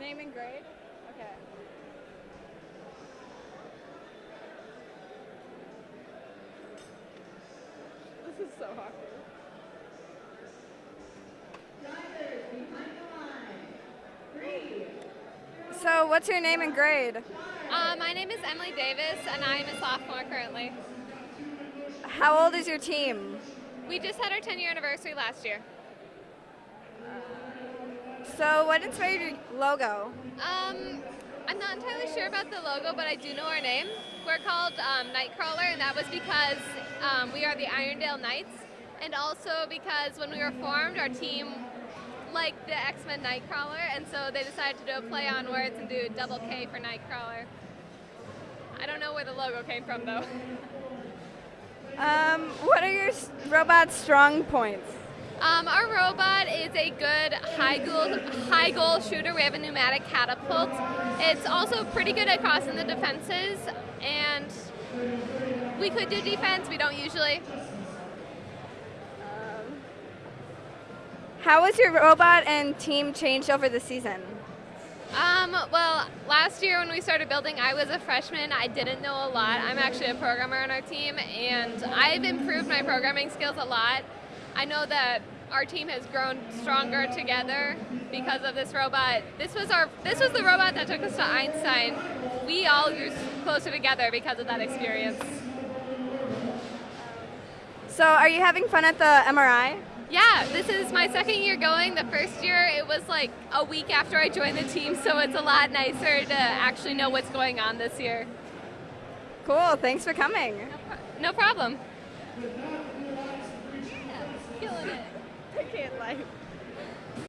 Name and grade? Okay. This is so awkward. So, what's your name and grade? Uh, my name is Emily Davis, and I am a sophomore currently. How old is your team? We just had our 10 year anniversary last year. So, what inspired your logo? Um, I'm not entirely sure about the logo, but I do know our name. We're called um, KnightKrawler, and that was because um, we are the Irondale Knights, and also because when we were formed, our team liked the X Men Nightcrawler, and so they decided to do a play on words and do double K for KnightKrawler. I don't know where the logo came from, though. Um, what are your robot's strong points? Um, our robot is a good high goal, high goal shooter. We have a pneumatic catapult. It's also pretty good at crossing the defenses, and we could do defense. We don't usually. How was your robot and team changed over the season? Um, well, last year when we started building, I was a freshman. I didn't know a lot. I'm actually a programmer on our team, and I've improved my programming skills a lot. I know that our team has grown stronger together because of this robot. This was our this was the robot that took us to Einstein. We all grew closer together because of that experience. So, are you having fun at the MRI? Yeah, this is my second year going. The first year it was like a week after I joined the team, so it's a lot nicer to actually know what's going on this year. Cool, thanks for coming. No problem. Killing it. Like.